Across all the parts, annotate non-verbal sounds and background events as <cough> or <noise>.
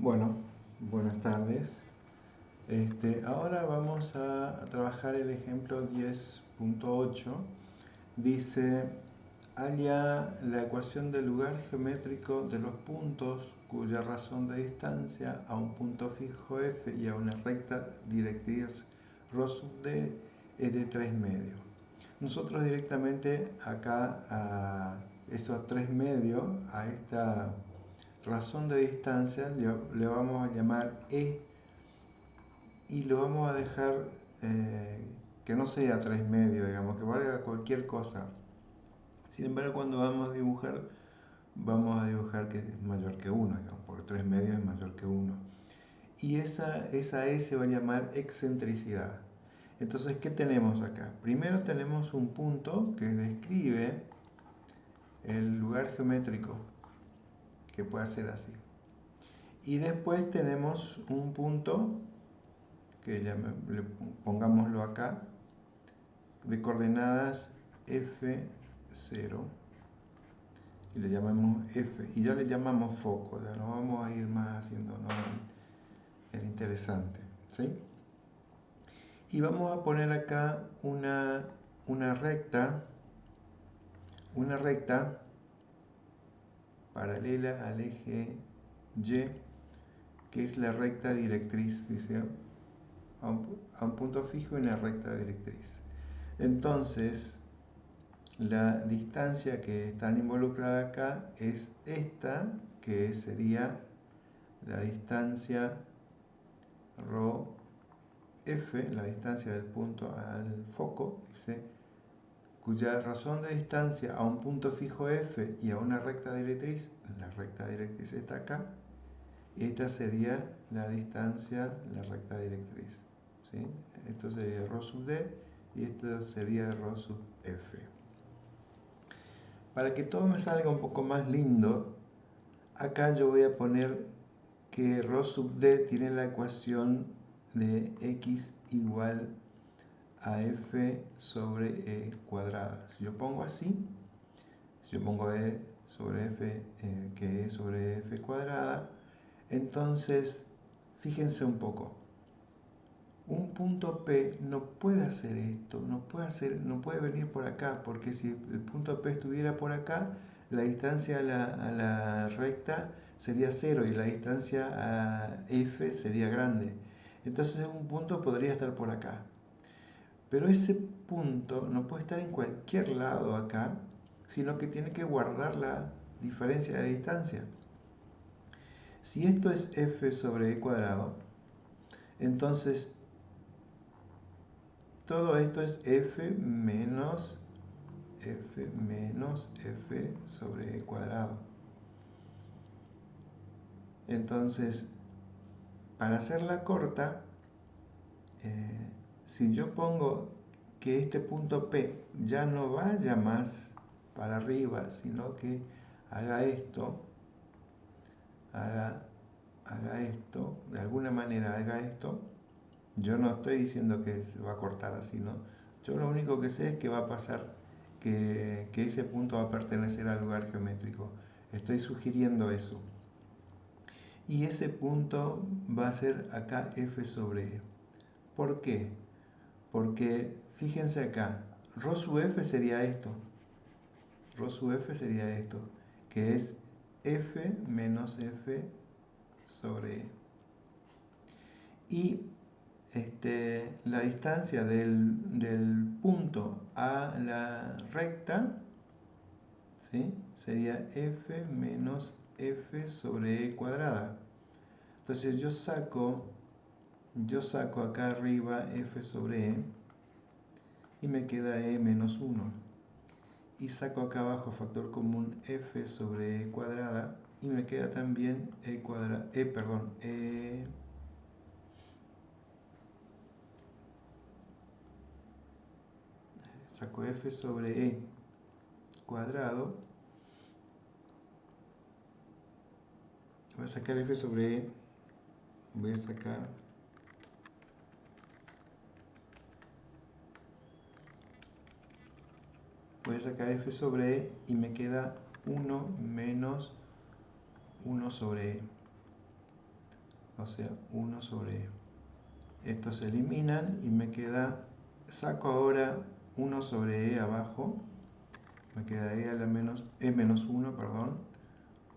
Bueno, buenas tardes. Este, ahora vamos a trabajar el ejemplo 10.8. Dice, halla la ecuación del lugar geométrico de los puntos cuya razón de distancia a un punto fijo f y a una recta directriz ρ d es de 3 medios. Nosotros directamente acá a estos 3 medios, a esta razón de distancia, le, vamos a llamar E y lo vamos a dejar eh, que no sea 3 medios, digamos, que valga cualquier cosa. Sin embargo, cuando vamos a dibujar, vamos a dibujar que es mayor que 1, porque 3 medios es mayor que 1. Y esa, esa E se va a llamar excentricidad. Entonces, ¿qué tenemos acá? Primero tenemos un punto que describe el lugar geométrico, que puede ser así. Y después tenemos un punto, que ya pongámoslo acá, de coordenadas F0 y le llamamos F y ya le llamamos foco, ya no vamos a ir más haciendo el interesante. ¿sí? y vamos a poner acá una, una recta una recta paralela al eje Y que es la recta directriz dice a un, punto fijo y una recta directriz. Entonces la distancia que está involucrada acá es esta que sería la distancia ρ f, la distancia del punto al foco, dice, cuya razón de distancia a un punto fijo f y a una recta directriz, la recta directriz está acá, esta sería la distancia, la recta directriz. ¿sí? Esto sería ρ sub d y esto sería ρ sub f. Para que todo me salga un poco más lindo, acá yo voy a poner que ρ sub d tiene la ecuación de x igual a f sobre e cuadrada. Si yo pongo así, si yo pongo e sobre f, eh, que e sobre f cuadrada, entonces, fíjense un poco, un punto P no puede hacer esto, no puede, hacer, no puede venir por acá, porque si el punto P estuviera por acá, la distancia a la, a la recta sería cero y la distancia a F sería grande. Entonces un punto podría estar por acá. Pero ese punto no puede estar en cualquier lado acá, sino que tiene que guardar la diferencia de distancia. Si esto es f sobre e cuadrado, entonces todo esto es f menos f menos f sobre e cuadrado. Entonces, para hacerla corta, eh, si yo pongo que este punto P ya no vaya más para arriba, sino que haga esto, haga, haga esto, de alguna manera haga esto, yo no estoy diciendo que se va a cortar así, ¿no? Yo lo único que sé es que va a pasar, que, que ese punto va a pertenecer al lugar geométrico. Estoy sugiriendo eso y ese punto va a ser acá f sobre e. ¿Por qué? Porque fíjense acá, sub f sería esto, sub f sería esto, que es f menos f sobre e. Y este, la distancia del, del, punto a la recta ¿sí? sería f menos f sobre e cuadrada. Entonces yo saco, yo saco acá arriba f sobre e y me queda e menos 1. Y saco acá abajo factor común f sobre e cuadrada y me queda también e cuadrada, e perdón, e saco f sobre e cuadrado voy a sacar f sobre e voy a sacar voy a sacar f sobre e y me queda 1 menos 1 sobre e o sea 1 sobre e. Estos se eliminan y me queda, saco ahora 1 sobre e abajo, me queda e a la menos, e menos 1, perdón,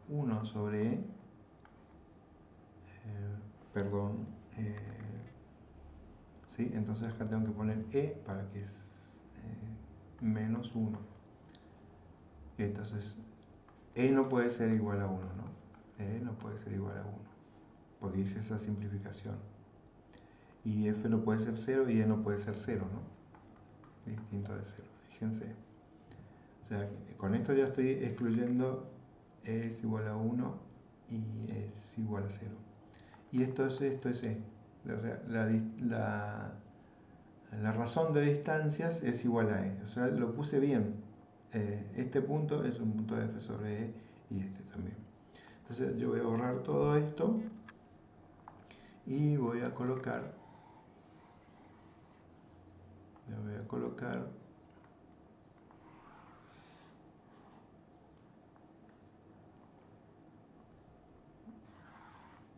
1 sobre e, eh, perdón, eh, ¿sí? entonces acá tengo que poner e para que menos 1. Entonces, e no puede ser igual a 1, ¿no? e no puede ser igual a 1, porque hice esa simplificación. Y f no puede ser 0 y e no puede ser 0, ¿no? Distinto de 0, fíjense. O sea, con esto ya estoy excluyendo e es igual a 1 y es igual a 0. Y esto es, esto es e. O sea, la, la, la razón de distancias es igual a e. O sea, lo puse bien. Eh, este punto es un punto de f sobre e y este también. Entonces yo voy a borrar todo esto y voy a colocar voy a colocar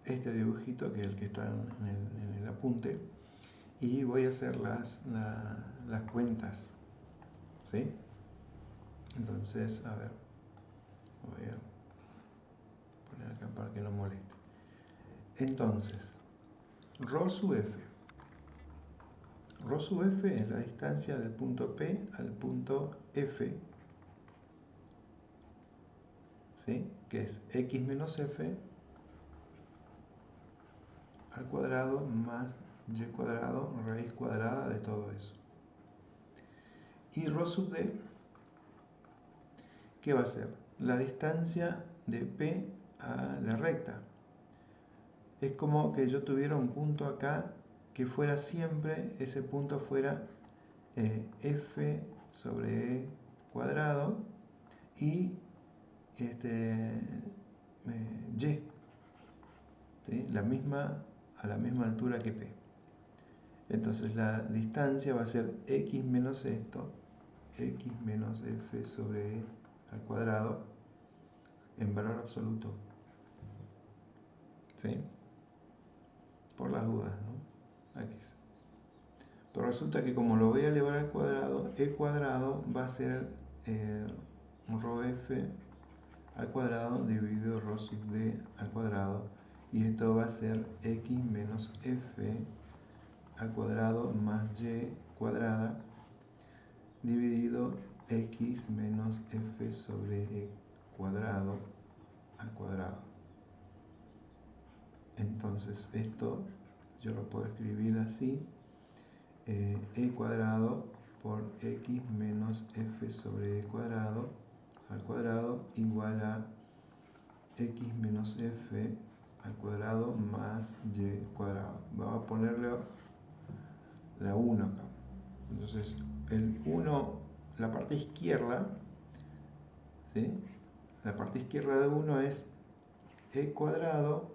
este dibujito que es el que está en el, apunte y voy a hacer las, las cuentas ¿sí? Entonces, a ver, voy a poner acá para que no moleste. Entonces, ρ sub f. Rho sub f es la distancia del punto P al punto F, ¿sí? que es x menos f al cuadrado más y cuadrado raíz cuadrada de todo eso. Y ρ sub d ¿qué va a ser? La distancia de P a la recta. Es como que yo tuviera un punto acá que fuera siempre, ese punto fuera eh, f sobre e cuadrado y este, eh, y, la misma, a la misma altura que P. Entonces la distancia va a ser x menos esto, x menos f sobre e al cuadrado en valor absoluto. ¿Sí? Por las dudas, ¿no? Aquí. Pero resulta que como lo voy a elevar al cuadrado, e cuadrado va a ser eh, rho f al cuadrado dividido rho sub d al cuadrado y esto va a ser x menos f al cuadrado más y cuadrada dividido x menos f sobre e cuadrado al cuadrado. Entonces esto yo lo puedo escribir así, eh, e cuadrado por x menos f sobre e cuadrado al cuadrado igual a x menos f al cuadrado más y cuadrado. Vamos a ponerle la 1 acá. Entonces el 1 la parte izquierda, ¿sí? la parte izquierda de 1 es e cuadrado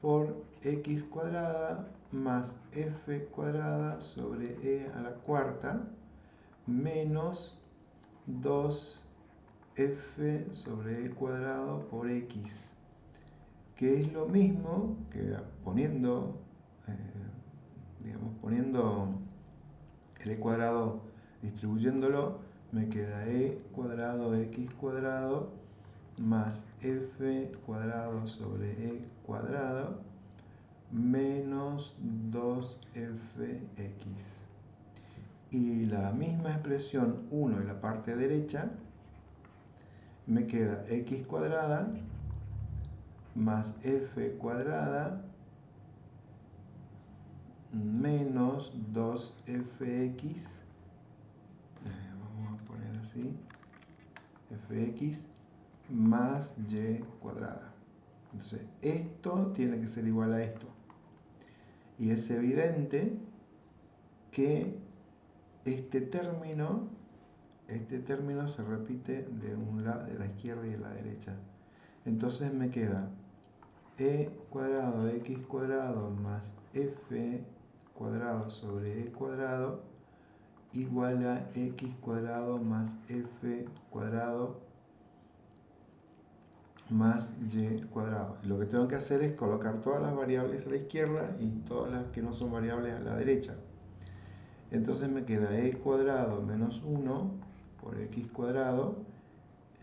por x cuadrada más f cuadrada sobre e a la cuarta menos 2f sobre e cuadrado por x que es lo mismo que poniendo eh, digamos poniendo el e cuadrado Distribuyéndolo me queda e cuadrado x cuadrado más f cuadrado sobre e cuadrado menos 2fx. Y la misma expresión 1 en la parte derecha me queda x cuadrada más f cuadrada menos 2fx fx más y cuadrada. Entonces, esto tiene que ser igual a esto. Y es evidente que este término, este término se repite de un lado, de la izquierda y de la derecha. Entonces me queda e cuadrado x cuadrado más f cuadrado sobre e cuadrado igual a x cuadrado más f cuadrado más y cuadrado. Lo que tengo que hacer es colocar todas las variables a la izquierda y todas las que no son variables a la derecha. Entonces me queda e cuadrado menos 1 por x cuadrado,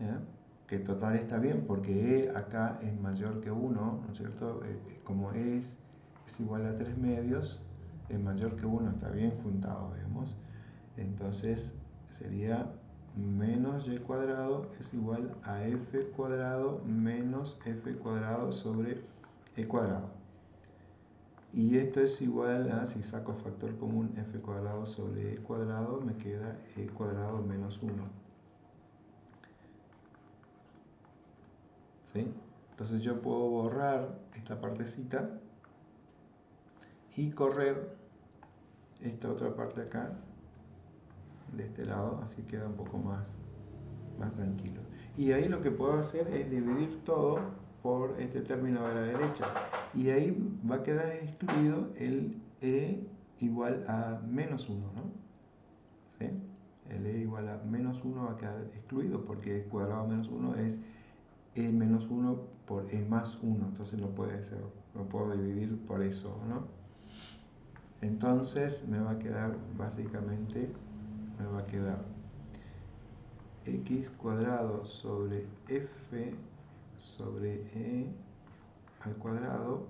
¿eh? que total está bien porque e acá es mayor que 1, ¿no es cierto? Eh, eh, como es, es igual a 3 medios, es mayor que 1, está bien juntado, vemos. Entonces sería menos y cuadrado es igual a f cuadrado menos f cuadrado sobre e cuadrado. Y esto es igual a, si saco factor común, f cuadrado sobre e cuadrado, me queda e cuadrado menos 1. ¿Sí? Entonces yo puedo borrar esta partecita y correr esta otra parte acá de este lado, así queda un poco más, más tranquilo. Y ahí lo que puedo hacer es dividir todo por este término de la derecha. Y ahí va a quedar excluido el e igual a menos 1, ¿no? ¿Sí? El e igual a menos 1 va a quedar excluido porque cuadrado menos 1 es e menos 1 por e más 1. Entonces no puede ser, no puedo dividir por eso, ¿no? Entonces me va a quedar básicamente me va a quedar x cuadrado sobre f sobre e al cuadrado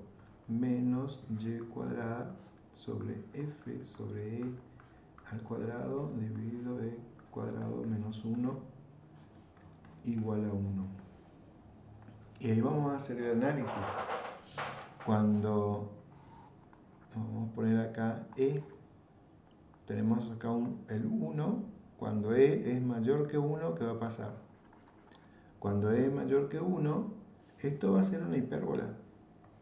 menos y cuadrada sobre f sobre e al cuadrado dividido e cuadrado menos 1 igual a 1. Y ahí vamos a hacer el análisis. Cuando vamos a poner acá e tenemos acá el 1, cuando e es mayor que 1, ¿qué va a pasar? Cuando e es mayor que 1, esto va a ser una hipérbola.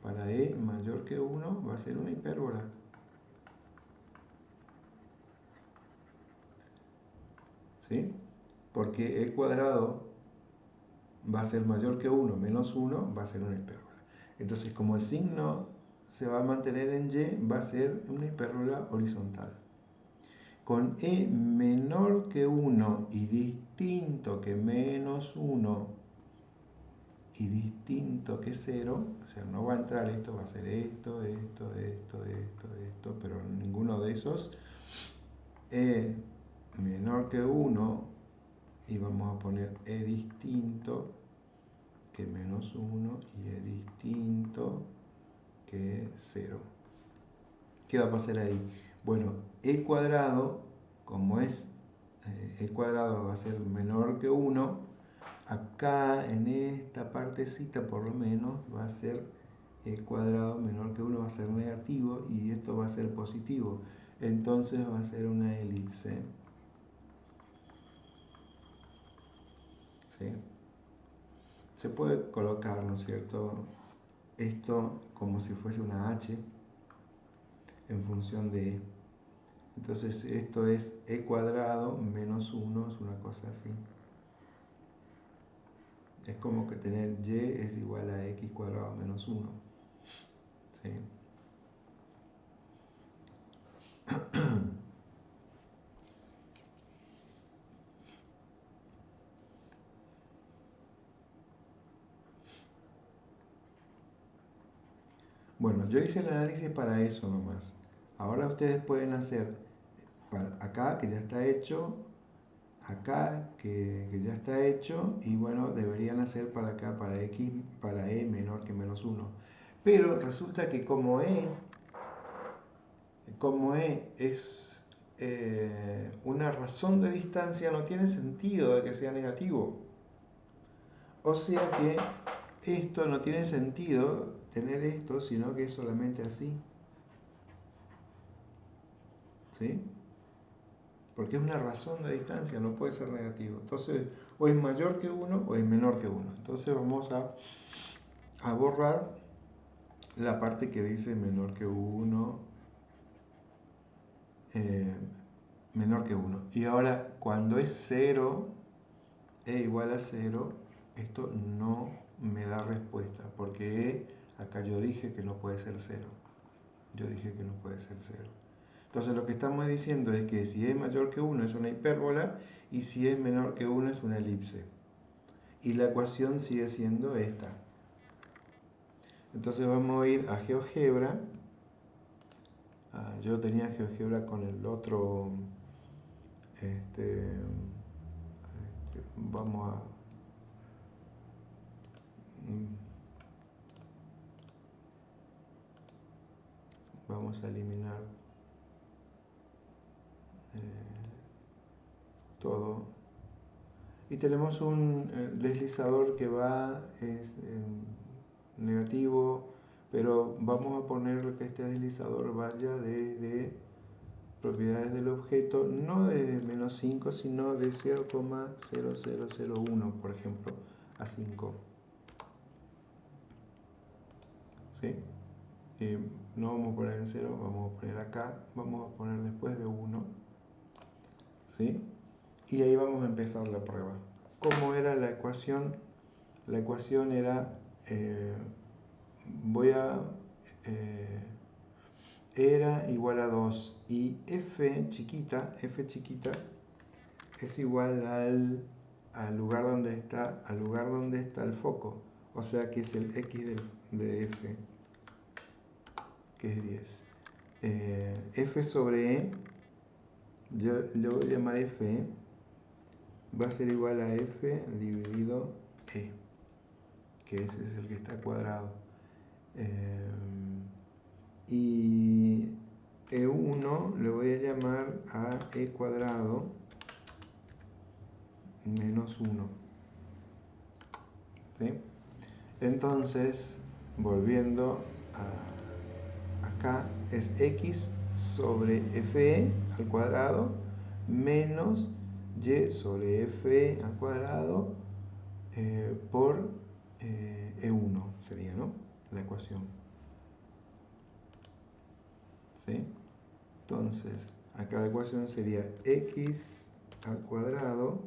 Para e mayor que 1 va a ser una hipérbola. ¿Sí? Porque e cuadrado va a ser mayor que 1 menos 1 va a ser una hipérbola. Entonces, como el signo se va a mantener en y, va a ser una hipérbola horizontal. Con e menor que 1 y distinto que menos 1 y distinto que 0, o sea, no va a entrar esto, va a ser esto, esto, esto, esto, esto, pero ninguno de esos, e menor que 1 y vamos a poner e distinto que menos 1 y e distinto que 0. ¿Qué va a pasar ahí? Bueno, e cuadrado, como es eh, e cuadrado va a ser menor que 1, acá en esta partecita por lo menos va a ser e cuadrado menor que 1 va a ser negativo y esto va a ser positivo. Entonces va a ser una elipse. ¿Sí? Se puede colocar, ¿no es cierto? Esto como si fuese una H en función de entonces esto es e cuadrado menos 1, es una cosa así. Es como que tener y es igual a x cuadrado menos 1. ¿Sí? <clears throat> Bueno, yo hice el análisis para eso nomás. Ahora ustedes pueden hacer acá que ya está hecho, acá que, ya está hecho y bueno, deberían hacer para acá, para x, para e menor que menos 1. Pero resulta que como e, como e es eh, una razón de distancia, no tiene sentido de que sea negativo. O sea que esto no tiene sentido tener esto, sino que es solamente así. ¿Sí? porque es una razón de distancia, no puede ser negativo. Entonces, o es mayor que 1 o es menor que 1. Entonces vamos a, a borrar la parte que dice menor que 1, eh, menor que 1. Y ahora, cuando es 0, e igual a 0, esto no me da respuesta, porque acá yo dije que no puede ser 0. Yo dije que no puede ser 0. Entonces lo que estamos diciendo es que si es mayor que 1 es una hipérbola y si es menor que 1 es una elipse. y la ecuación sigue siendo esta. Entonces vamos a ir a GeoGebra. Ah, yo tenía GeoGebra con el otro. Este, este, vamos a. Mm, vamos a eliminar eh, todo. Y tenemos un eh, deslizador que va es negativo pero vamos a poner que este deslizador vaya de, propiedades del objeto no de menos 5 sino de 0,0001 por ejemplo a 5 Eh, no vamos a poner en 0, vamos a poner acá, vamos a poner después de 1, ¿sí? Y ahí vamos a empezar la prueba. ¿Cómo era la ecuación? La ecuación era, eh, voy a, eh, era igual a 2 y f chiquita, f chiquita es igual al, al, lugar donde está, al lugar donde está el foco, o sea que es el x de f que es 10. Eh, f sobre e, yo lo voy a llamar f, va a ser igual a f dividido e, que ese es el que está cuadrado. Eh, y e1 le voy a llamar a e cuadrado menos 1. ¿Sí? Entonces, volviendo a acá es x sobre fe al cuadrado menos y sobre fe al cuadrado eh, por e1 eh, e sería, ¿no? La ecuación. ¿Sí? Entonces, acá la ecuación sería x al cuadrado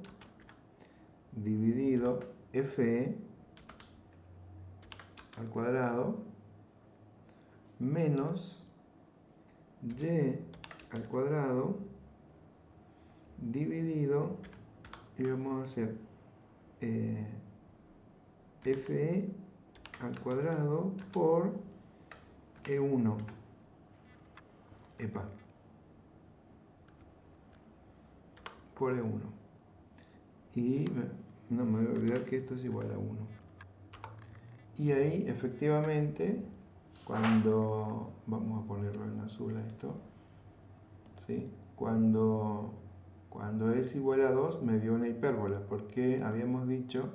dividido fe al cuadrado menos y al cuadrado dividido y vamos a hacer eh, fe al cuadrado por e1 epa. Por e1 y no me voy a olvidar que esto es igual a 1 y ahí efectivamente cuando, vamos a ponerlo en azul a esto, ¿sí? cuando, cuando es igual a 2 me dio una hipérbola, porque habíamos dicho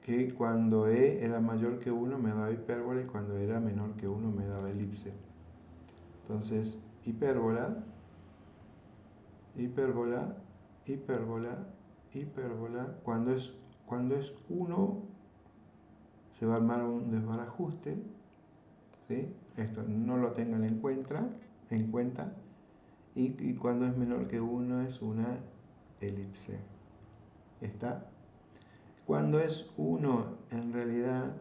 que cuando e era mayor que 1 me daba hipérbola y cuando era menor que 1 me daba elipse. Entonces, hipérbola, hipérbola, hipérbola, hipérbola, cuando es, cuando es 1 se va a armar un desbarajuste, ¿sí? esto no lo tengan en cuenta, en cuenta y, cuando es menor que 1 es una elipse. ¿Está? Cuando es 1, en realidad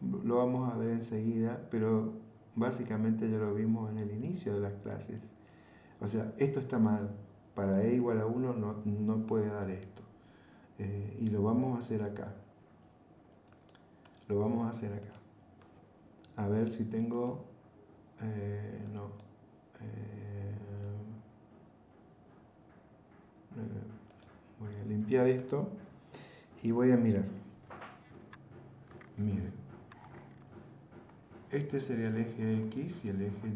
lo vamos a ver enseguida, pero básicamente ya lo vimos en el inicio de las clases. O sea, esto está mal. Para e igual a 1 no, puede dar esto. Eh, y lo vamos a hacer acá. Lo vamos a hacer acá. A ver si tengo... Eh, no. Eh, eh, voy a limpiar esto y voy a mirar. Miren. Este sería el eje X y el eje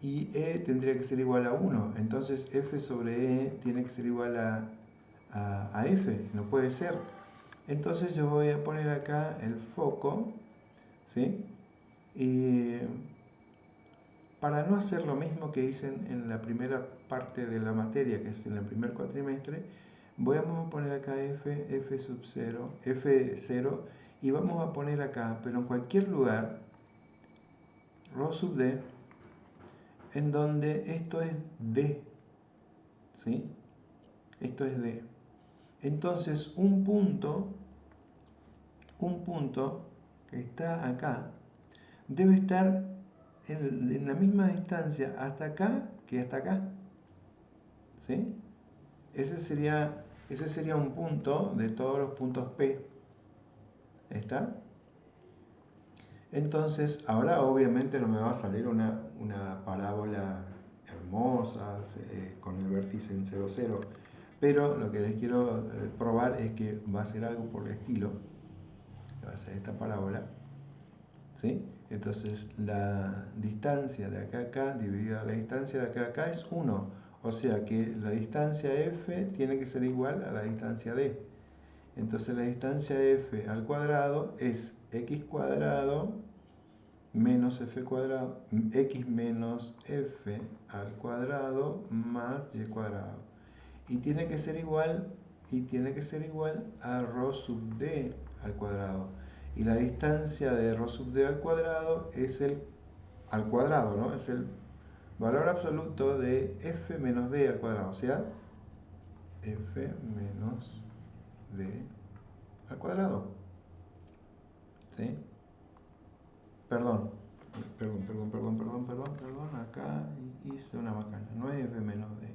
Y. Y E tendría que ser igual a 1. Entonces F sobre E tiene que ser igual a, a F. No puede ser. Entonces yo voy a poner acá el foco, ¿sí? Y para no hacer lo mismo que hice en la primera parte de la materia, que es en el primer cuatrimestre, voy a poner acá f, f sub 0, f0, y vamos a poner acá, pero en cualquier lugar, rho sub d, en donde esto es d, ¿sí? Esto es d. Entonces, un punto, un punto que está acá, debe estar en, la misma distancia hasta acá que hasta acá. ¿Sí? Ese sería Ese sería un punto de todos los puntos P. ¿Está? Entonces, ahora obviamente no me va a salir una, parábola hermosa eh, con el vértice en 0, 0. Pero lo que les quiero eh, probar es que va a ser algo por el estilo. Va a ser esta parábola. ¿Sí? Entonces la distancia de acá a acá dividida la distancia de acá a acá es 1. O sea que la distancia f tiene que ser igual a la distancia d. Entonces la distancia f al cuadrado es x cuadrado menos f cuadrado, x menos f al cuadrado más y cuadrado. Y tiene que ser igual, y tiene que ser igual a rho sub d al cuadrado y la distancia de rho sub d al cuadrado es el al cuadrado, ¿no? Es el valor absoluto de f menos d al cuadrado, o sea, f menos d al cuadrado. ¿Sí? Perdón, perdón, perdón, perdón, perdón, perdón, perdón, acá hice una macana, no es f menos d,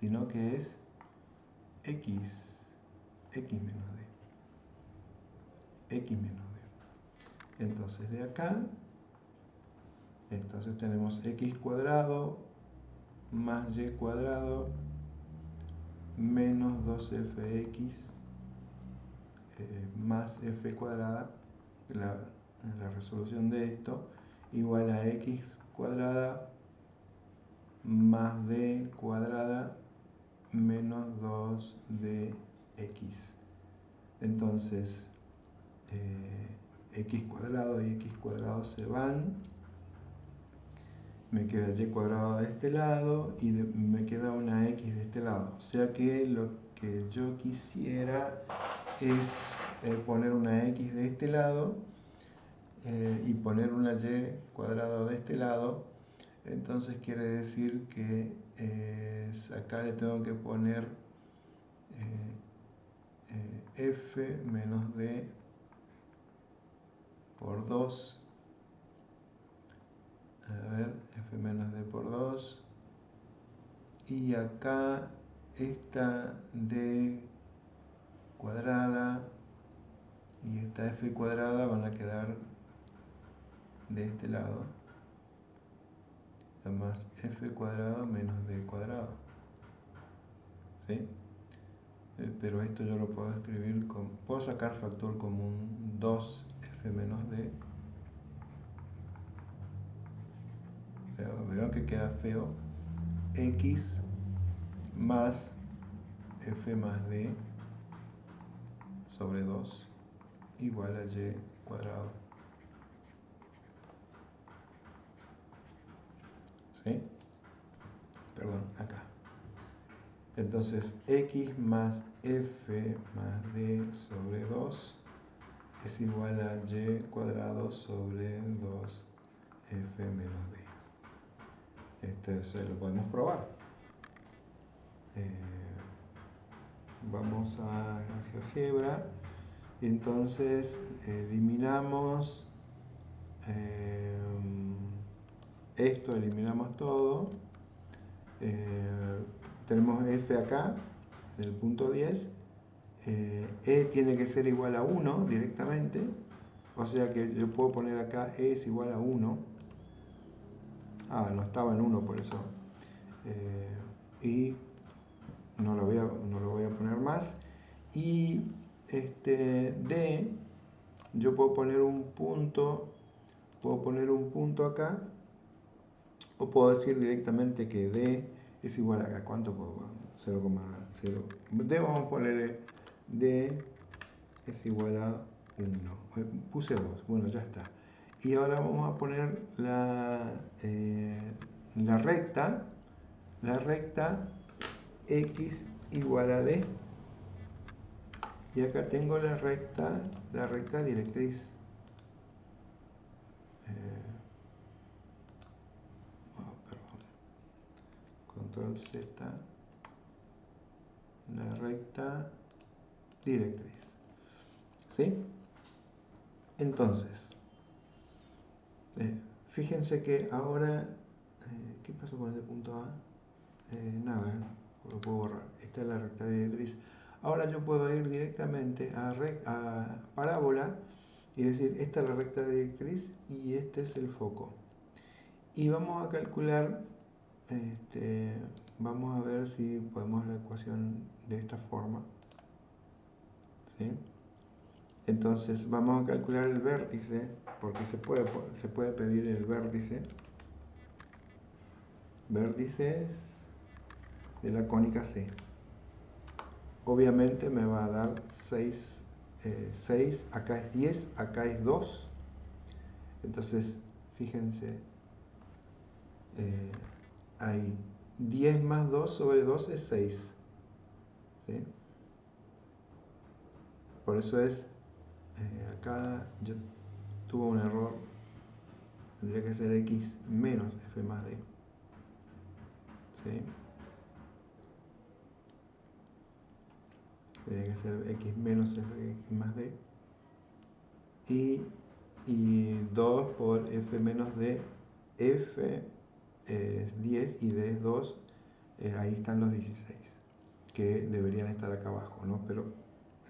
sino que es x, x menos d x menos d. Entonces de acá, entonces tenemos x cuadrado más y cuadrado menos 2fx eh, más f cuadrada, la, la resolución de esto, igual a x cuadrada más d cuadrada menos 2 de x. Entonces, eh, x cuadrado y x cuadrado se van. Me queda y cuadrado de este lado y me queda una x de este lado. O sea que lo que yo quisiera es eh, poner una x de este lado eh, y poner una y cuadrado de este lado. Entonces quiere decir que acá le tengo que poner f menos d por 2. A ver, f menos d por 2. Y acá esta d cuadrada y esta f cuadrada van a quedar de este lado. Más f cuadrado menos d cuadrado. ¿Sí? Eh, pero esto yo lo puedo escribir con... Puedo sacar factor común 2 f menos d. Veo que queda feo. x más f más d sobre 2 igual a y cuadrado. ¿Sí? Perdón, acá. Entonces, x más f más d sobre 2 es igual a y cuadrado sobre 2f menos d. Este se lo podemos probar. Eh, vamos a GeoGebra y entonces eliminamos eh, esto, eliminamos todo. Eh, tenemos f acá, en el punto 10, eh, e tiene que ser igual a 1 directamente, o sea que yo puedo poner acá E es igual a 1. Ah, no estaba en 1 por eso. Eh, y no lo, voy a, no lo voy a poner más. Y este, D, yo puedo poner un punto, puedo poner un punto acá, o puedo decir directamente que D es igual a, ¿cuánto puedo? 0,0. D vamos a ponerle D es igual a 1. Eh, puse 2, bueno, ya está. Y ahora vamos a poner la, eh, la recta, la recta x igual a d. Y acá tengo la recta, la recta directriz. Eh, Control Z. La recta directriz. ¿Sí? Entonces, eh, fíjense que ahora, eh, ¿qué pasó con ese punto A? Eh, nada, lo puedo borrar. Esta es la recta directriz. Ahora yo puedo ir directamente a, a parábola y decir, esta es la recta directriz y este es el foco. Y vamos a calcular, este, vamos a ver si podemos la ecuación de esta forma. ¿Sí? Entonces vamos a calcular el vértice, porque se puede, se puede pedir el vértice. Vértices de la cónica C. Obviamente me va a dar 6, 6, eh, acá es 10, acá es 2. Entonces, fíjense, eh, hay 10 más 2 sobre 2 es 6. ¿sí? Por eso es, eh, acá yo tuve un error, tendría que ser x menos f más d. ¿sí? Tendría que ser x menos f más d. Y, y 2 por f menos d, f es 10 y d es 2, eh, ahí están los 16, que deberían estar acá abajo, ¿no? Pero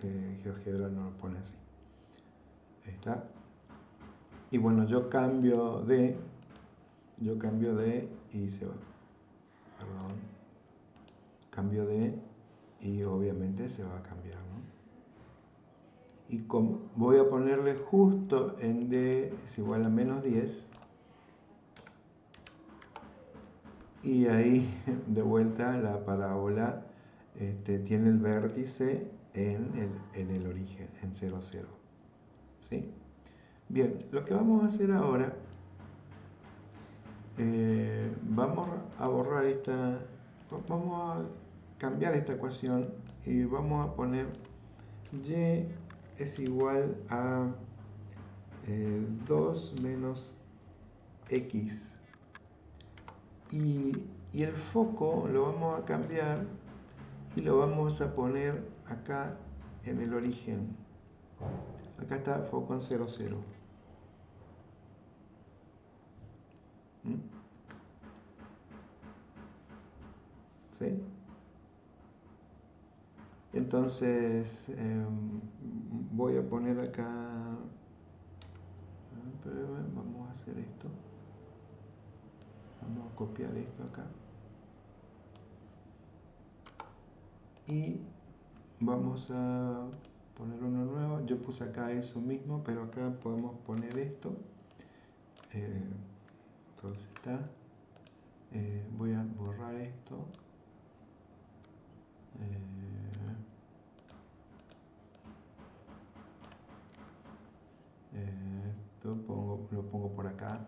eh, GeoGebra no lo pone así. Ahí está. Y bueno, yo cambio de, yo cambio de y se va. Perdón. Cambio de y obviamente se va a cambiar, ¿no? Y como voy a ponerle justo en d es igual a menos 10, y ahí de vuelta la parábola este, tiene el vértice en el, en el origen, en 0, 0. ¿Sí? Bien, lo que vamos a hacer ahora, eh, vamos a borrar esta, vamos a cambiar esta ecuación y vamos a poner y es igual a 2 eh, menos x y, el foco lo vamos a cambiar y lo vamos a poner acá en el origen. Acá está foco en 0, 0. ¿Mm? ¿Sí? Entonces em, voy a poner acá, vamos a hacer esto. Vamos a copiar esto acá. Y vamos a poner uno nuevo. Yo puse acá eso mismo, pero acá podemos poner esto. Eh, entonces está. Eh, voy a borrar esto. Eh, esto pongo, lo pongo por acá.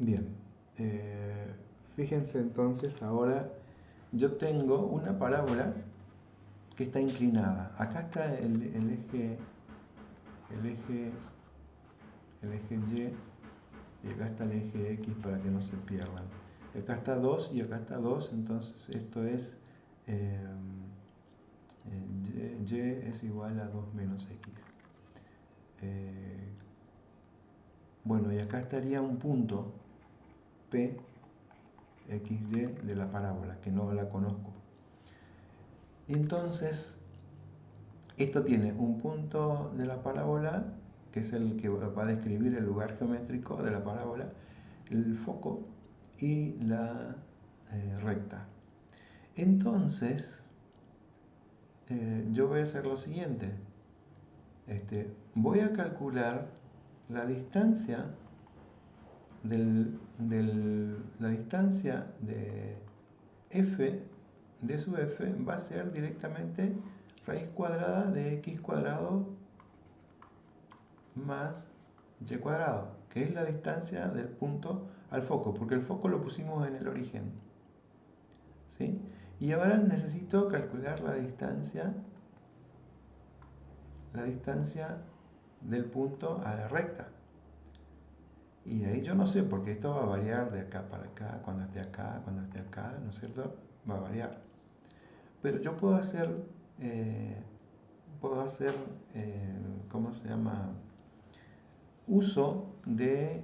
Bien, eh, fíjense entonces ahora, yo tengo una parábola que está inclinada. Acá está el, eje, el eje, el eje Y y acá está el eje X para que no se pierdan. Acá está 2 y acá está 2, entonces esto es eh, y, es igual a 2 menos X. Eh, bueno, y acá estaría un punto P, XY de la parábola, que no la conozco. Entonces, esto tiene un punto de la parábola, que es el que va a describir el lugar geométrico de la parábola, el foco y la eh, recta. Entonces, eh, yo voy a hacer lo siguiente. Este, voy a calcular la distancia del, la distancia de f de su f va a ser directamente raíz cuadrada de x cuadrado más y cuadrado, que es la distancia del punto al foco, porque el foco lo pusimos en el origen. ¿sí? Y ahora necesito calcular la distancia, la distancia del punto a la recta. Y ahí yo no sé, porque esto va a variar de acá para acá, cuando esté acá, cuando esté acá, ¿no es cierto? Va a variar. Pero yo puedo hacer, eh, puedo hacer, eh, ¿cómo se llama? Uso de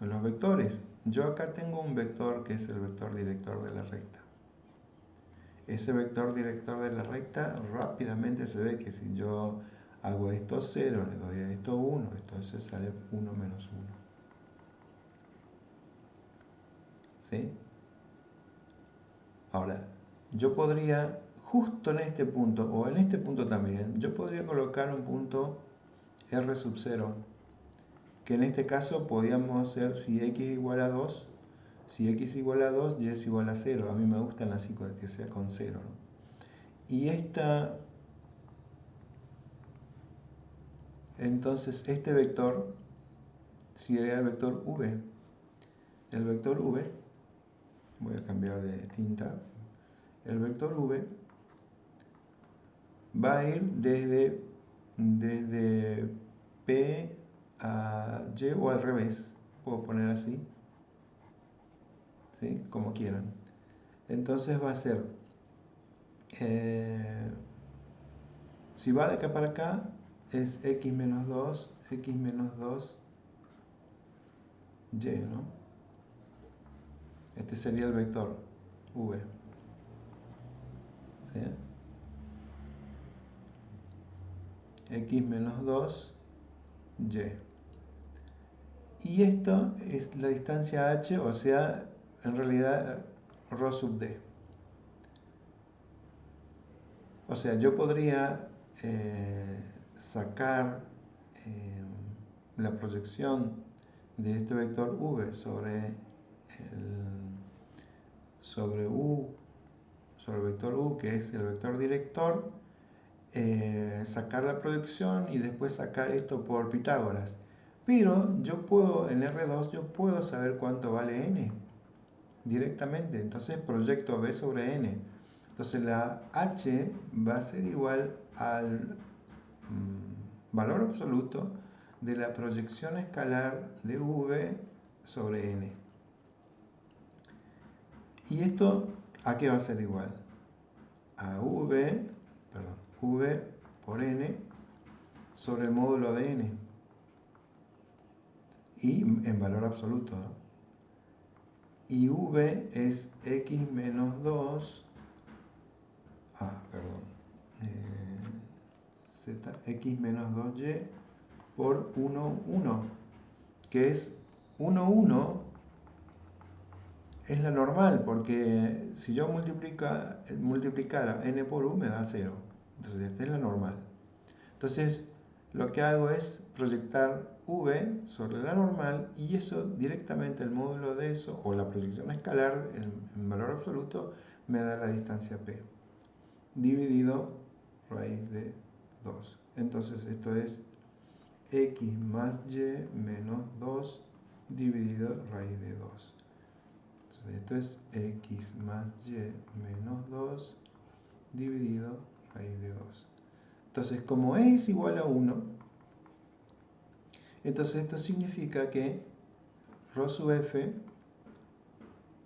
los vectores. Yo acá tengo un vector que es el vector director de la recta. ese vector director de la recta rápidamente se ve que si yo hago esto 0, le doy a esto 1, entonces sale 1 menos 1. ¿Sí? Ahora, yo podría, justo en este punto, o en este punto también, yo podría colocar un punto R sub 0, que en este caso podríamos hacer si x igual a 2, si x igual a 2, y es igual a 0. A mí me gustan así que sea con 0. Y esta Entonces, este vector sería el vector v. El vector v, voy a cambiar de tinta, el vector v va a ir desde, desde P a Y o al revés, puedo poner así, ¿sí? como quieran. Entonces va a ser, eh, si va de acá para acá, es x menos 2, x menos 2, y, ¿no? Este sería el vector v. ¿Sí? x menos 2, y. Y esto es la distancia h, o sea, en realidad, rho sub d. O sea, yo podría eh, sacar eh, la proyección de este vector v sobre el, sobre u sobre el vector u que es el vector director eh, sacar la proyección y después sacar esto por Pitágoras. Pero yo puedo en R2 yo puedo saber cuánto vale n directamente. Entonces proyecto b sobre n. Entonces la h va a ser igual al Mm, valor absoluto de la proyección escalar de v sobre n. ¿Y esto a qué va a ser igual? A v, perdón, v por n sobre el módulo de n. Y en valor absoluto. Y v es x menos 2. Ah, perdón. Eh, x menos 2y por 1, 1, que es 1, 1 es la normal, porque si yo multiplica, multiplicara n por u me da 0. Entonces esta es la normal. Entonces lo que hago es proyectar v sobre la normal y eso directamente el módulo de eso, o la proyección escalar en, en valor absoluto, me da la distancia p, dividido raíz de 2. Entonces esto es x más y menos 2 dividido raíz de 2. Esto es x más y menos 2 dividido raíz de 2. Entonces como e es igual a 1, entonces esto significa que rho sub f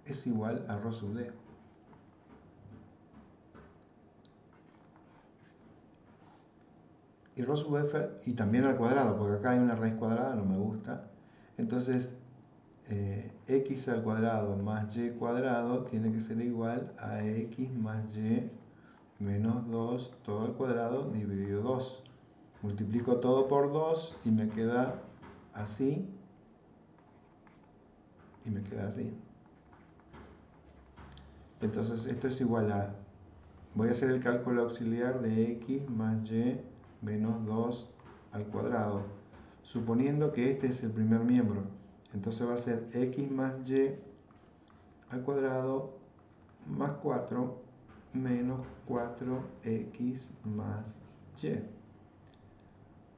es igual a rho sub d. y rho sub f y también al cuadrado, porque acá hay una raíz cuadrada, no me gusta. Entonces, eh, x al cuadrado más y cuadrado tiene que ser igual a x más y menos 2 todo al cuadrado dividido 2. Multiplico todo por 2 y me queda así. Y me queda así. Entonces esto es igual a, voy a hacer el cálculo auxiliar de x más y menos 2 al cuadrado, suponiendo que este es el primer miembro. Entonces va a ser x más y al cuadrado más 4 menos 4x más y.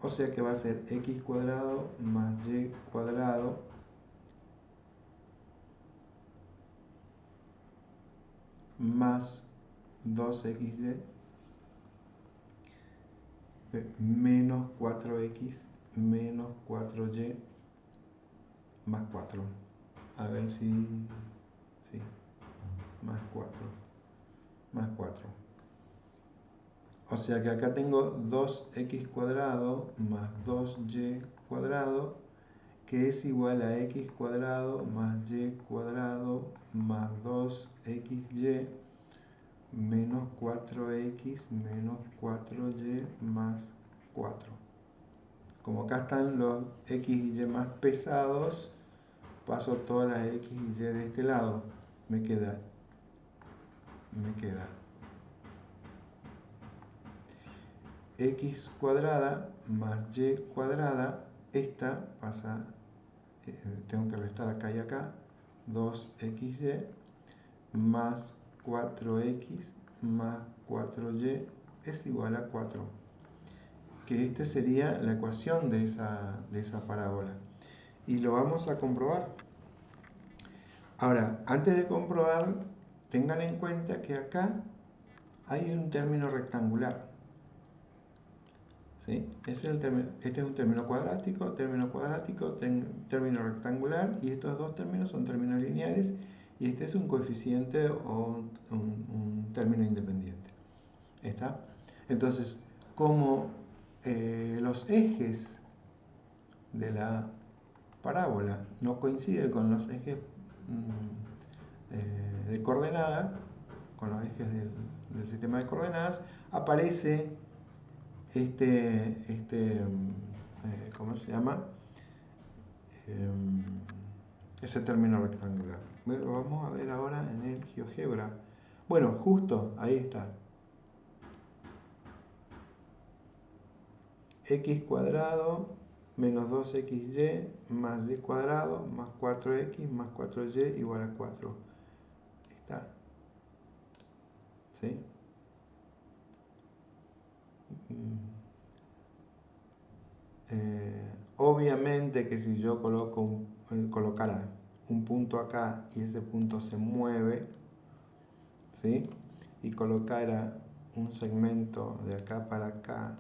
O sea que va a ser x cuadrado más y cuadrado más 2xy menos 4x menos 4y más 4. A ver si... Sí. Más 4. Más 4. O sea que acá tengo 2x cuadrado más 2y cuadrado que es igual a x cuadrado más y cuadrado más 2xy menos 4x menos 4y más 4. Como acá están los x y y más pesados, paso todas las x y y de este lado. Me queda, me queda x cuadrada más y cuadrada, esta pasa, eh, tengo que restar acá y acá, 2xy más 4x más 4y es igual a 4. Que esta sería la ecuación de esa, de esa parábola. Y lo vamos a comprobar. Ahora, antes de comprobar, tengan en cuenta que acá hay un término rectangular. ¿Sí? Este, es este es un término cuadrático, término cuadrático, término rectangular y estos dos términos son términos lineales y este es un coeficiente o un, término independiente. ¿Está? Entonces, como eh, los ejes de la parábola no coinciden con los ejes mm, eh, de coordenada, con los ejes del, sistema de coordenadas, aparece este, este eh, ¿cómo se llama? Em, ese término rectangular. Lo vamos a ver ahora en el GeoGebra. Bueno, justo, ahí está. x cuadrado menos 2xy más y cuadrado más 4x más 4y igual a 4. Está. ¿Sí? Mm. Eh, obviamente que si yo coloco eh, colocara un punto acá y ese punto se mueve, ¿sí? y colocara un segmento de acá para acá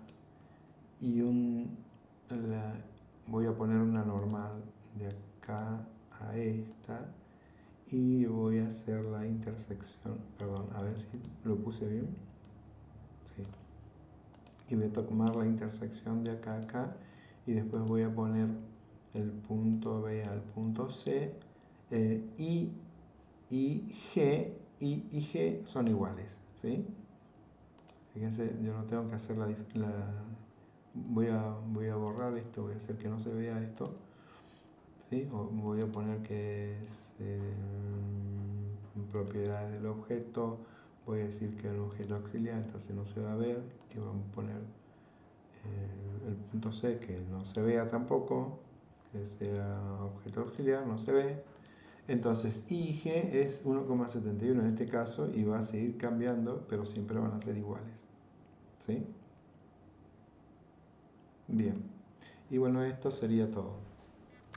y un voy a poner una normal de acá a esta y voy a hacer la intersección perdón, a ver si lo puse bien sí. y voy a tomar la intersección de acá a acá y después voy a poner el punto B al punto C eh, I, I, G, I y G son iguales ¿sí? fíjense yo no tengo que hacer la, voy, a, voy a borrar esto voy a hacer que no se vea esto ¿sí? voy a poner que es eh, propiedades del objeto voy a decir que un objeto auxiliar entonces no se va a ver y vamos a poner eh, el punto C que no se vea tampoco, que sea objeto auxiliar, no se ve. Entonces IG es 1,71 en este caso y va a seguir cambiando, pero siempre van a ser iguales. ¿Sí? Bien. Y bueno, esto sería todo.